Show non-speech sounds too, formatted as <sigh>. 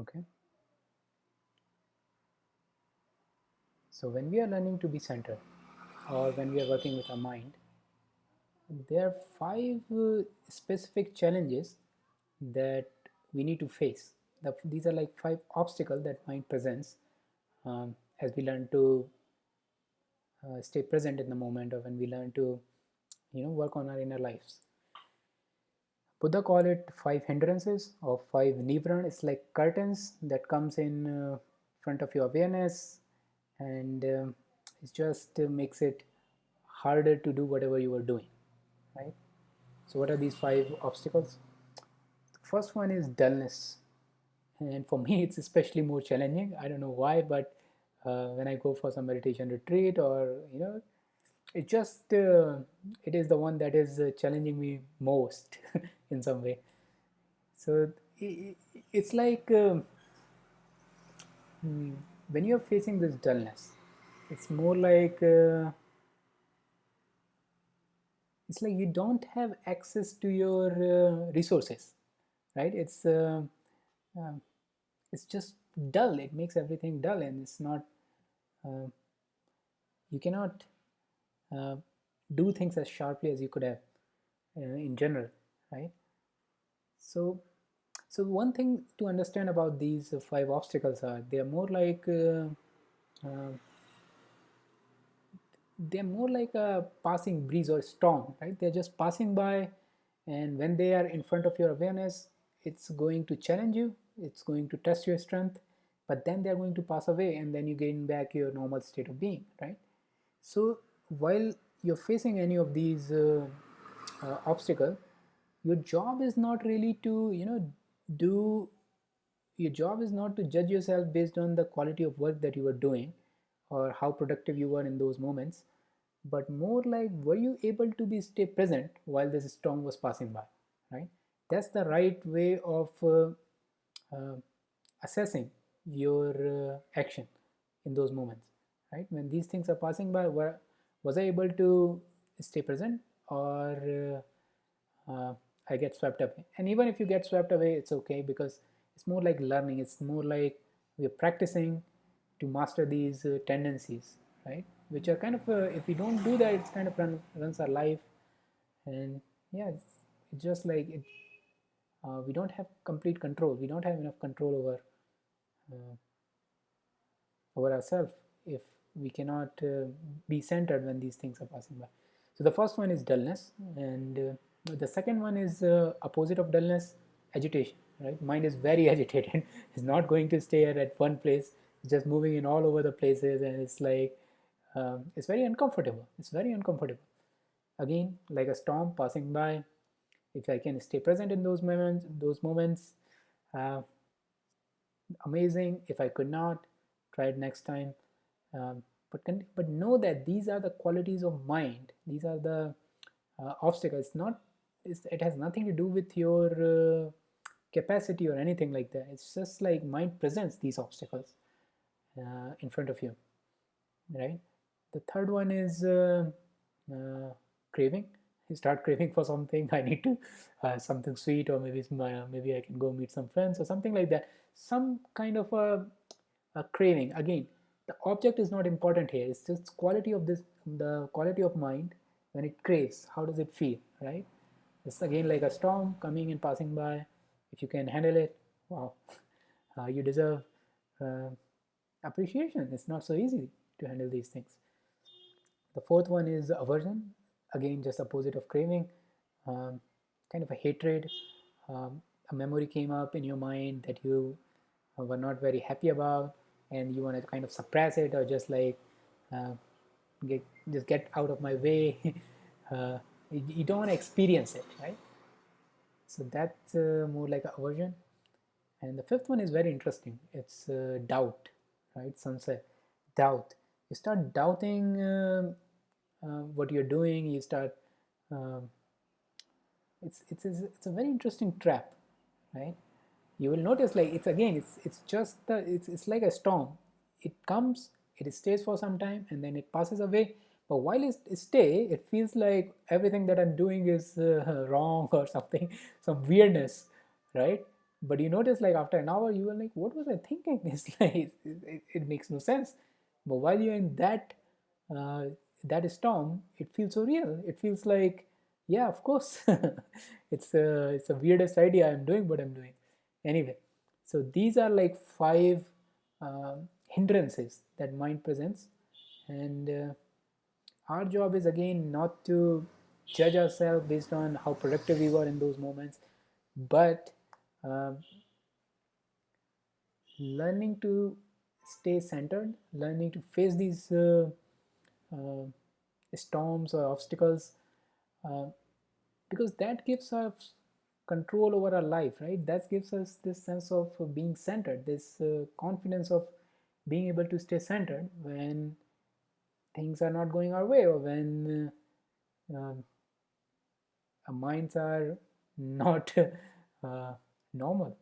okay. So when we are learning to be centered or when we are working with our mind there are five uh, specific challenges that we need to face. The, these are like five obstacles that mind presents um, as we learn to uh, stay present in the moment or when we learn to you know work on our inner lives Buddha call it five hindrances or five nivran. It's like curtains that comes in uh, front of your awareness and uh, it just uh, makes it harder to do whatever you are doing, right? So what are these five obstacles? The first one is dullness. And for <laughs> me, it's especially more challenging. I don't know why, but uh, when I go for some meditation retreat or, you know, it just uh, it is the one that is uh, challenging me most <laughs> in some way. So it, it's like um, hmm, when you're facing this dullness it's more like uh, it's like you don't have access to your uh, resources right? It's uh, um, it's just dull. It makes everything dull and it's not uh, you cannot uh, do things as sharply as you could have uh, in general right? So so one thing to understand about these five obstacles are they are more like uh, uh, they're more like a passing breeze or storm right? They're just passing by and when they are in front of your awareness it's going to challenge you it's going to test your strength but then they're going to pass away and then you gain back your normal state of being right? So while you're facing any of these uh, uh, obstacle your job is not really to you know do your job is not to judge yourself based on the quality of work that you are doing or how productive you were in those moments but more like were you able to be stay present while this storm was passing by right? That's the right way of uh, uh, assessing your uh, action in those moments right? When these things are passing by were was I able to stay present or uh, uh, I get swept away? And even if you get swept away it's okay because it's more like learning. It's more like we're practicing to master these uh, tendencies right? Which are kind of uh, if we don't do that it's kind of run, runs our life. And yeah it's, it's just like it, uh, we don't have complete control. We don't have enough control over uh, over ourselves if we cannot uh, be centered when these things are passing by. So the first one is dullness and uh, the second one is uh, opposite of dullness, agitation, right? Mind is very <laughs> agitated. it's not going to stay at one place. It's just moving in all over the places and it's like, um, it's very uncomfortable. It's very uncomfortable. Again, like a storm passing by, if I can stay present in those moments, those moments, uh, amazing. If I could not, try it next time um, but but know that these are the qualities of mind. These are the uh, obstacles. Not it has nothing to do with your uh, capacity or anything like that. It's just like mind presents these obstacles uh, in front of you right? The third one is uh, uh, craving. You start craving for something. <laughs> I need to uh, something sweet or maybe my, maybe i can go meet some friends or something like that. Some kind of a, a craving. Again the object is not important here. It's just quality of this the quality of mind when it craves how does it feel right? It's again like a storm coming and passing by. If you can handle it wow <laughs> uh, you deserve uh, appreciation. It's not so easy to handle these things. The fourth one is aversion. Again just opposite of craving um, kind of a hatred. Um, a memory came up in your mind that you were not very happy about and you want to kind of suppress it or just like uh, get just get out of my way <laughs> uh, you, you, don't want to experience it right? So that's uh, more like aversion. And the fifth one is very interesting. It's uh, doubt right? Sunset doubt. You start doubting um, uh, what you're doing. You start um, it's, it's, it's a very interesting trap right you will notice like it's again it's it's just the it's, it's like a storm. It comes it stays for some time and then it passes away. But while it, stay it feels like everything that i'm doing is uh, <laughs> wrong or something <laughs> some weirdness right? But you notice like after an hour you were like what was i thinking? <laughs> It's like it, it, it makes no sense. But while you're in that uh, that storm it feels so real. It feels like yeah of course. It's a it's a weirdest idea i'm doing what i'm doing anyway so these are like five uh, hindrances that mind presents. And uh, our job is again not to judge ourselves based on how productive we were in those moments but uh, learning to stay centered learning to face these uh, uh, storms or obstacles uh, because that gives us control over our life right? That gives us this sense of being centered this uh, confidence of being able to stay centered when things are not going our way or when uh, um, our minds are <laughs> not uh, normal